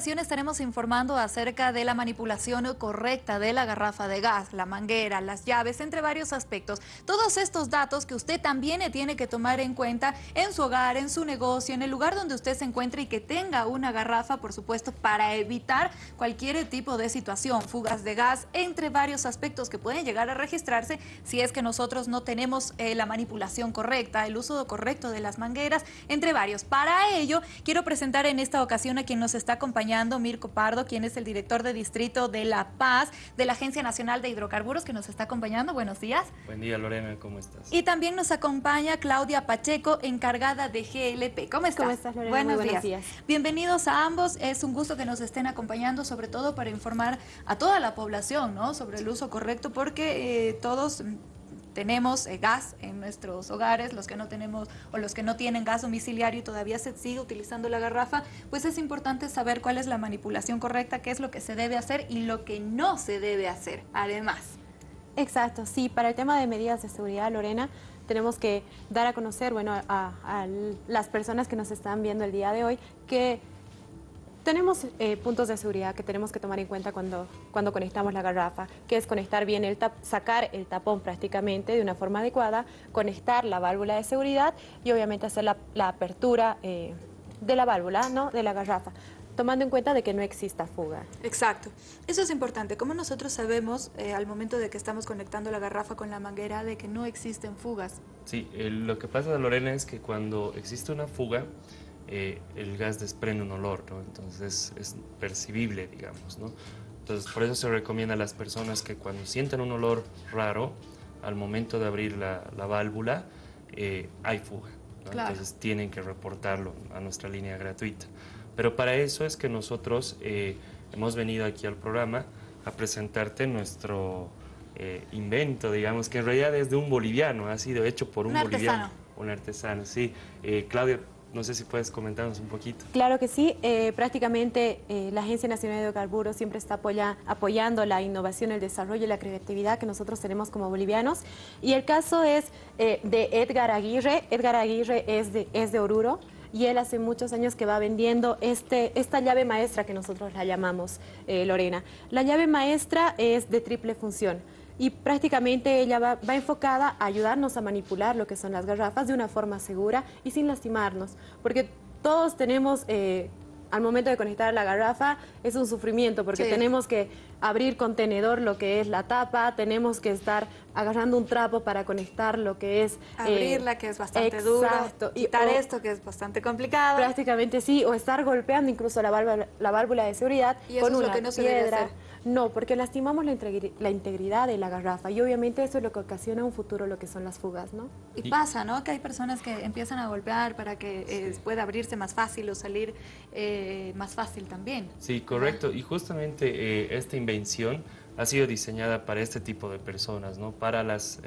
estaremos informando acerca de la manipulación correcta de la garrafa de gas, la manguera, las llaves, entre varios aspectos. Todos estos datos que usted también tiene que tomar en cuenta en su hogar, en su negocio, en el lugar donde usted se encuentre y que tenga una garrafa, por supuesto, para evitar cualquier tipo de situación, fugas de gas, entre varios aspectos que pueden llegar a registrarse si es que nosotros no tenemos eh, la manipulación correcta, el uso correcto de las mangueras, entre varios. Para ello, quiero presentar en esta ocasión a quien nos está acompañando, Mirko Pardo, quien es el director de Distrito de La Paz de la Agencia Nacional de Hidrocarburos, que nos está acompañando. Buenos días. Buen día, Lorena, ¿cómo estás? Y también nos acompaña Claudia Pacheco, encargada de GLP. ¿Cómo estás? ¿Cómo estás, Lorena? Buenos, días. Bienvenidos a ambos. Es un gusto que nos estén acompañando, sobre todo para informar a toda la población ¿no? sobre el uso correcto, porque eh, todos tenemos eh, gas en nuestros hogares, los que no tenemos o los que no tienen gas domiciliario y todavía se sigue utilizando la garrafa, pues es importante saber cuál es la manipulación correcta, qué es lo que se debe hacer y lo que no se debe hacer, además. Exacto, sí, para el tema de medidas de seguridad, Lorena, tenemos que dar a conocer, bueno, a, a las personas que nos están viendo el día de hoy, que tenemos eh, puntos de seguridad que tenemos que tomar en cuenta cuando, cuando conectamos la garrafa, que es conectar bien el tap, sacar el tapón prácticamente de una forma adecuada, conectar la válvula de seguridad y obviamente hacer la, apertura eh, de la válvula, ¿no? de la garrafa tomando en cuenta de que no exista fuga. Exacto. Eso es importante. ¿Cómo nosotros sabemos eh, al momento de que estamos conectando la garrafa con la manguera de que no existen fugas? Sí, lo que pasa, Lorena, es que cuando existe una fuga, eh, el gas desprende un olor, ¿no? Entonces es percibible, digamos, ¿no? Entonces por eso se recomienda a las personas que cuando sienten un olor raro, al momento de abrir la, válvula, eh, hay fuga. Entonces tienen que reportarlo a nuestra línea gratuita. Pero para eso es que nosotros eh, hemos venido aquí al programa a presentarte nuestro invento, digamos, que en realidad es de un boliviano, ha sido hecho por un, un boliviano. Artesano. Un artesano, sí. Claudia, no sé si puedes comentarnos un poquito. Claro que sí. Eh, prácticamente eh, la Agencia Nacional de Hidrocarburos siempre está apoyando la innovación, el desarrollo y la creatividad que nosotros tenemos como bolivianos. Y el caso es eh, de Edgar Aguirre. Edgar Aguirre es de, es de Oruro y él hace muchos años que va vendiendo este, esta llave maestra que nosotros la llamamos, Lorena. La llave maestra es de triple función y prácticamente ella va, enfocada a ayudarnos a manipular lo que son las garrafas de una forma segura y sin lastimarnos, porque todos tenemos... Eh, al momento de conectar la garrafa es un sufrimiento porque tenemos que abrir contenedor lo que es la tapa, tenemos que estar agarrando un trapo para conectar lo que es... Eh, Abrirla, que es bastante duro, quitar esto, que es bastante complicado. Prácticamente sí, o estar golpeando incluso la válvula, la válvula de seguridad con una que no piedra. No, porque lastimamos la, integridad de la garrafa y obviamente eso es lo que ocasiona un futuro lo que son las fugas, ¿no? Y pasa, ¿no? Que hay personas que empiezan a golpear para que eh, pueda abrirse más fácil o salir eh, más fácil también. Sí, correcto. Y justamente eh, esta invención ha sido diseñada para este tipo de personas, ¿no? Para las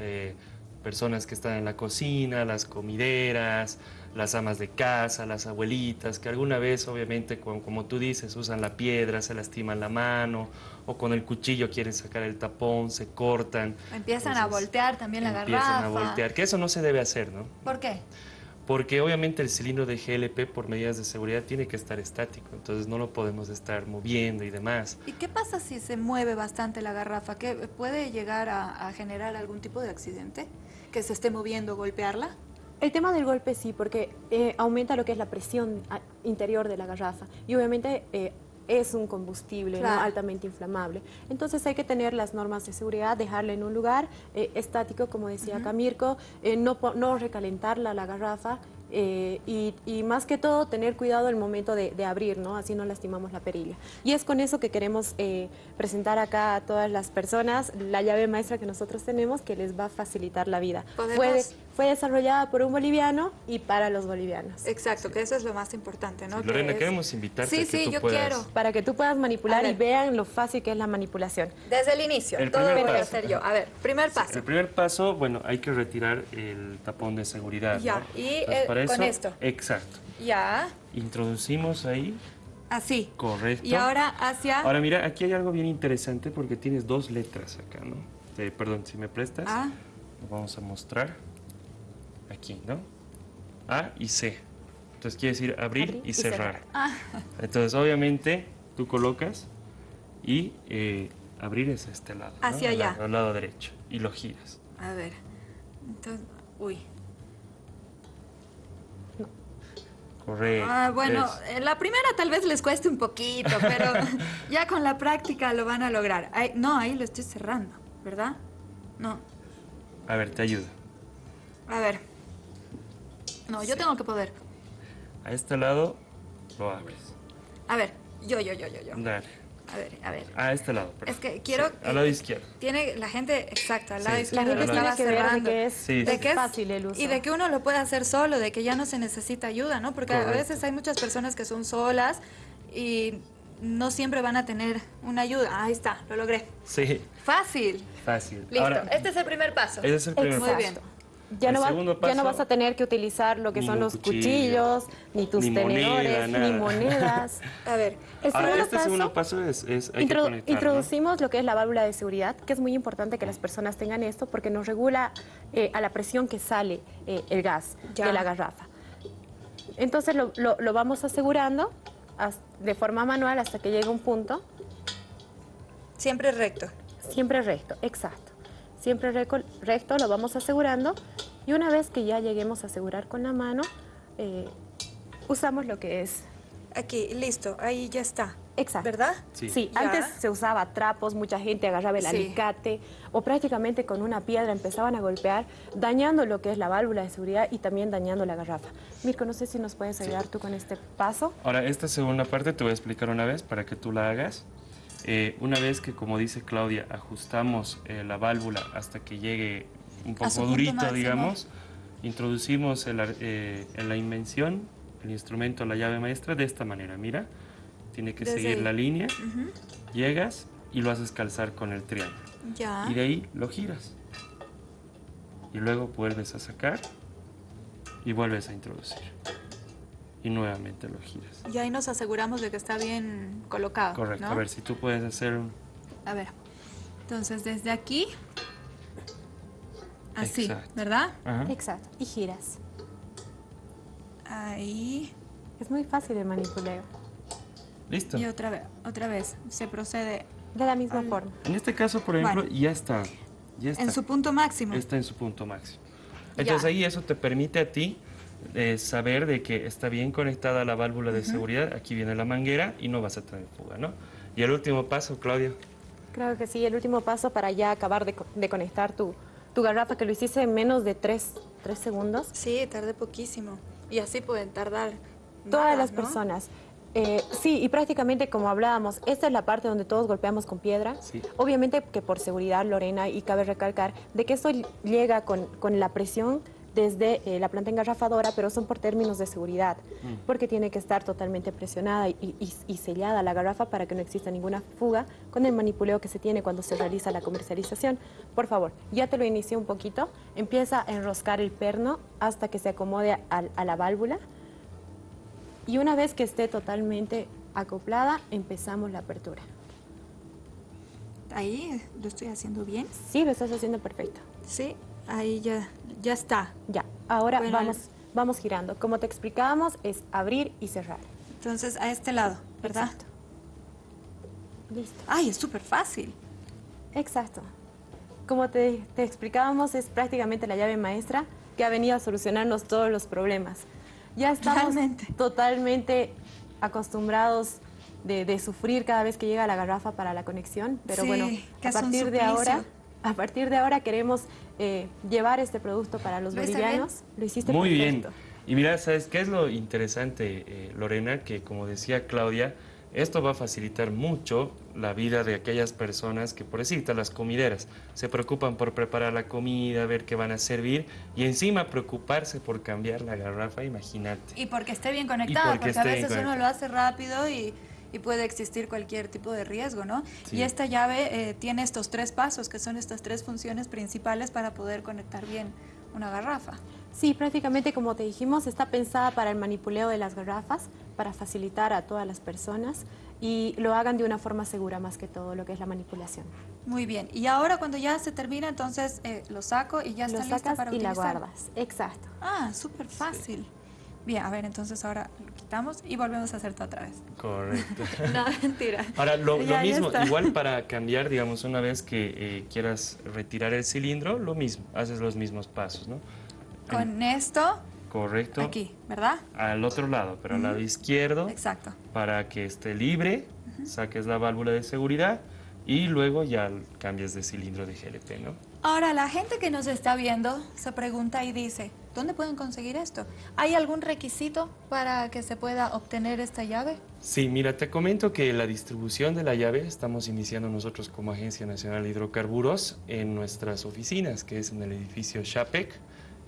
personas que están en la cocina, las comideras, las amas de casa, las abuelitas, que alguna vez obviamente, como, tú dices, usan la piedra, se lastiman la mano, o con el cuchillo quieren sacar el tapón, se cortan. Empiezan a voltear también la garrafa. Empiezan a voltear, que eso no se debe hacer, ¿no? ¿Por qué? Porque obviamente el cilindro de GLP por medidas de seguridad tiene que estar estático, entonces no lo podemos estar moviendo y demás. ¿Y qué pasa si se mueve bastante la garrafa? ¿Qué ¿Puede llegar a, a generar algún tipo de accidente? ¿Que se esté moviendo, golpearla? El tema del golpe sí, porque eh, aumenta lo que es la presión interior de la garrafa y obviamente eh, es un combustible altamente inflamable. Entonces hay que tener las normas de seguridad, dejarla en un lugar eh, estático, como decía Camirco, no, no recalentarla la garrafa eh, y, más que todo tener cuidado el momento de, abrir, ¿no? Así no lastimamos la perilla. Y es con eso que queremos eh, presentar acá a todas las personas la llave maestra que nosotros tenemos que les va a facilitar la vida. Fue, fue, desarrollada por un boliviano y para los bolivianos. Exacto, que eso es lo más importante, ¿no? Lorena, queremos invitarte sí, sí, yo quiero. Para que tú puedas manipular y vean lo fácil que es la manipulación. Desde el inicio, el todo lo que hacer yo. A ver, primer paso. el primer paso, bueno, hay que retirar el tapón de seguridad. Ya, y con esto. Exacto. Ya. Introducimos ahí. Así. Correcto. Y ahora hacia... Ahora mira, aquí hay algo bien interesante porque tienes dos letras acá, ¿no? Eh, perdón, si me prestas. Ah. Lo vamos a mostrar. Aquí, ¿no? A y C. Entonces quiere decir abrir, y, cerrar. Ah. Entonces, obviamente, tú colocas y eh, abrir es este lado. Hacia Al allá. Al lado derecho. Y lo giras. A ver. Entonces, uy. Correcto. Ah, bueno, eh, la primera tal vez les cueste un poquito, pero ya con la práctica lo van a lograr. No, ahí lo estoy cerrando, ¿verdad? No. A ver, te ayudo. A ver. No, yo tengo que poder. A este lado lo abres. A ver, yo, yo, yo, yo, yo. Dale. A ver, a ver. A este lado. Es perdón. que quiero... Sí, al lado izquierdo. Tiene la gente, exacto, al lado Sí. La izquierdo. gente Claro, tiene estaba que de cerrando. que es, Sí, de sí. que es fácil el uso. Y de que uno lo puede hacer solo, de que ya no se necesita ayuda, ¿no? Porque a veces hay muchas personas que son solas y no siempre van a tener una ayuda. Ahí está, lo logré. Sí, Fácil. fácil. Listo. Ahora, este es el primer paso. ese es el primer Muy paso. bien. Ya no, va- segundo ya no vas a tener que utilizar lo que son los cuchillo, cuchillos, ni tus ni moneda, tenedores, ni monedas. A ver, El Ahora, segundo este paso, segundo paso es, es hay introducimos lo que es la válvula de seguridad, que es muy importante que las personas tengan esto porque nos regula eh, a la presión que sale eh, el gas Ya. de la garrafa. Entonces lo, lo- lo vamos asegurando as- de forma manual hasta que llegue un punto siempre recto. Siempre recto, exacto. Siempre recto, lo vamos asegurando. Y una vez que ya lleguemos a asegurar con la mano, eh, usamos lo que es. Aquí, listo, ahí ya está. Exacto. ¿Verdad? Sí. Ya. antes se usaba trapos, mucha gente agarraba el Sí. alicate o prácticamente con una piedra empezaban a golpear, dañando lo que es la válvula de seguridad y también dañando la garrafa. Mirko, no sé si nos puedes ayudar tú con este paso. Ahora, esta segunda parte te voy a explicar una vez para que tú la hagas. Eh, una vez que, como dice Claudia, ajustamos eh, la válvula hasta que llegue un poco durito, digamos, introducimos el eh, en la invención el instrumento, la llave maestra, de esta manera. Mira, tiene que Desde seguir ahí. la línea, llegas y lo haces calzar con el triángulo. Ya. Y de ahí lo giras. Y luego vuelves a sacar y vuelves a introducir. Y nuevamente lo giras. Y ahí nos aseguramos de que está bien colocado. Correcto. ¿no? A ver si tú puedes hacer un... A ver. Entonces, desde aquí. Así, Exacto. ¿verdad? Ajá. Exacto. Y giras. Ahí. Es muy fácil el manipuleo. Listo. Y otra vez, otra vez. Se procede De la misma Al- forma. En este caso, por ejemplo, ya está. Ya está. en su punto máximo. Está en su punto máximo. Entonces Ya. ahí eso te permite a ti eh, saber de que está bien conectada la válvula de seguridad. Aquí viene la manguera y no vas a tener fuga, ¿no? Y el último paso, Claudia. Creo que sí, el último paso para ya acabar de, de conectar tu, tu garrafa, que lo hiciste en menos de tres, tres segundos. Sí, tardé poquísimo. Y así pueden tardar. Todas nada, las ¿no? personas. Eh, sí, y prácticamente como hablábamos, esta es la parte donde todos golpeamos con piedra. Sí. Obviamente que por seguridad, Lorena, y cabe recalcar, de que esto llega con, con la presión desde eh, la planta engarrafadora, pero son por términos de seguridad, porque tiene que estar totalmente presionada y, y- y sellada la garrafa para que no exista ninguna fuga con el manipuleo que se tiene cuando se realiza la comercialización. Por favor, ya te lo inicié un poquito, empieza a enroscar el perno hasta que se acomode al- a la válvula. Y una vez que esté totalmente acoplada, empezamos la apertura. Ahí lo estoy haciendo bien. Sí, lo estás haciendo perfecto. Sí, ahí ya, ya está. Ya, ahora Bueno, vamos, vamos girando. Como te explicábamos, es abrir y cerrar. Entonces, a este lado, ¿verdad? Exacto. Listo. Ay, es súper fácil. Exacto. Como te, te explicábamos, es prácticamente la llave maestra que ha venido a solucionarnos todos los problemas. Ya estamos Realmente. totalmente acostumbrados de, de sufrir cada vez que llega la garrafa para la conexión, pero Sí, bueno, a partir de ahora, a partir de ahora queremos eh, llevar este producto para los ¿Lo hice bolivianos. Lo hiciste Muy perfecto. bien. Y mira, ¿sabes qué es lo interesante, eh, Lorena? Que como decía Claudia, esto va a facilitar mucho la vida de aquellas personas que, por decirte, las comideras, se preocupan por preparar la comida, ver qué van a servir y encima preocuparse por cambiar la garrafa, imagínate. Y porque esté bien conectada, porque porque, a veces uno lo hace rápido y, y puede existir cualquier tipo de riesgo, ¿no? Sí. Y esta llave eh, tiene estos tres pasos, que son estas tres funciones principales para poder conectar bien una garrafa. Sí, prácticamente como te dijimos, está pensada para el manipuleo de las garrafas, para facilitar a todas las personas y lo hagan de una forma segura más que todo lo que es la manipulación. Muy bien. Y ahora cuando ya se termina, entonces eh, lo saco y ya lo está lista sacas para y la utilizar. guardas. Exacto. Ah, súper fácil. Bien, a ver, entonces ahora lo quitamos y volvemos a hacer todo otra vez. Correcto. No, mentira. Ahora, lo, Ya, mismo, igual para cambiar, digamos, una vez que eh, quieras retirar el cilindro, lo mismo, haces los mismos pasos, ¿no? Con esto, Correcto. aquí, ¿verdad? Al otro lado, pero al lado izquierdo, Exacto. para que esté libre, saques la válvula de seguridad y luego ya cambies de cilindro de GLP, ¿no? Ahora, la gente que nos está viendo se pregunta y dice, ¿dónde pueden conseguir esto? ¿Hay algún requisito para que se pueda obtener esta llave? Sí, mira, te comento que la distribución de la llave estamos iniciando nosotros como Agencia Nacional de Hidrocarburos en nuestras oficinas, que es en el edificio Chapec,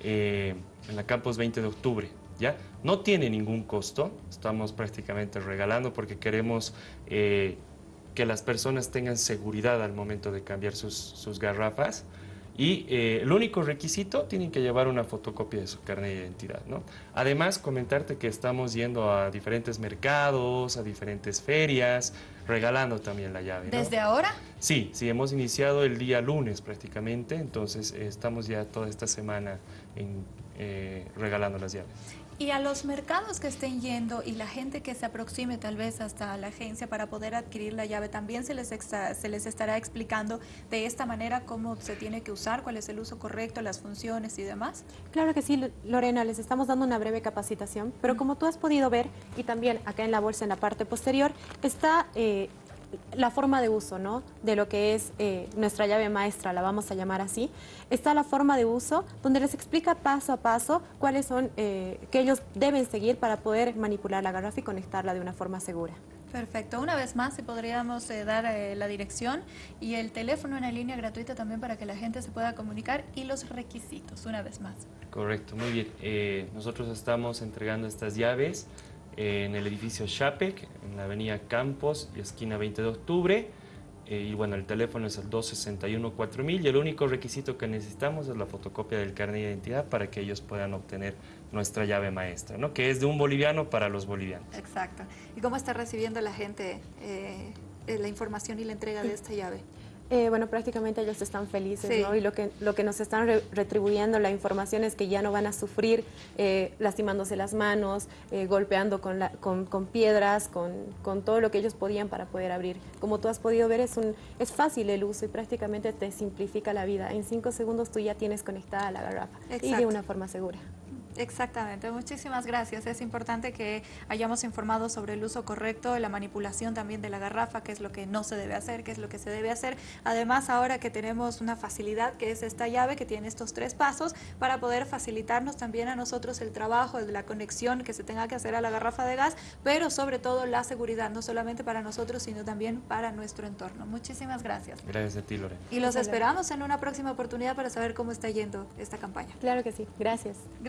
eh, en la campus 20 de octubre. ¿ya? No tiene ningún costo, estamos prácticamente regalando porque queremos eh, que las personas tengan seguridad al momento de cambiar sus, sus garrafas. Y eh, el único requisito, tienen que llevar una fotocopia de su carnet de identidad, ¿no? Además, comentarte que estamos yendo a diferentes mercados, a diferentes ferias, regalando también la llave, ¿no? ¿Desde ahora? Sí, sí, hemos iniciado el día lunes prácticamente, entonces eh, estamos ya toda esta semana en, eh, regalando las llaves. Y a los mercados que estén yendo y la gente que se aproxime tal vez hasta la agencia para poder adquirir la llave, también se les, se les estará explicando de esta manera cómo se tiene que usar, cuál es el uso correcto, las funciones y demás. Claro que sí, Lorena, les estamos dando una breve capacitación, pero como tú has podido ver, y también acá en la bolsa, en la parte posterior, está eh, la forma de uso, ¿no? De lo que es eh, nuestra llave maestra, la vamos a llamar así. Está la forma de uso, donde les explica paso a paso cuáles son, eh, que ellos deben seguir para poder manipular la garrafa y conectarla de una forma segura. Perfecto. Una vez más, si podríamos eh, dar eh, la dirección y el teléfono en la línea gratuita también para que la gente se pueda comunicar y los requisitos, una vez más. Correcto, muy bien. Eh, nosotros estamos entregando estas llaves en el edificio Chapec, en la avenida Campos y esquina 20 de octubre. Eh, y bueno, el teléfono es el 261-4000 y el único requisito que necesitamos es la fotocopia del carnet de identidad para que ellos puedan obtener nuestra llave maestra, ¿no? que es de un boliviano para los bolivianos. Exacto. ¿Y cómo está recibiendo la gente eh, eh, la información y la entrega de esta llave? Eh, bueno, prácticamente ellos están felices, Sí. ¿no? Y lo que, lo que nos están re- retribuyendo la información es que ya no van a sufrir eh, lastimándose las manos, eh, golpeando con, la- con, con piedras, con, con todo lo que ellos podían para poder abrir. Como tú has podido ver, es, un, es fácil el uso y prácticamente te simplifica la vida. En cinco segundos tú ya tienes conectada la garrafa y de una forma segura. Exactamente, muchísimas gracias. Es importante que hayamos informado sobre el uso correcto, la manipulación también de la garrafa, qué es lo que no se debe hacer, qué es lo que se debe hacer. Además, ahora que tenemos una facilidad que es esta llave que tiene estos tres pasos para poder facilitarnos también a nosotros el trabajo, de la conexión que se tenga que hacer a la garrafa de gas, pero sobre todo la seguridad, no solamente para nosotros, sino también para nuestro entorno. Muchísimas gracias. Gracias a ti, Lorena. Y los esperamos en una próxima oportunidad para saber cómo está yendo esta campaña. Claro que sí. Gracias. Gracias.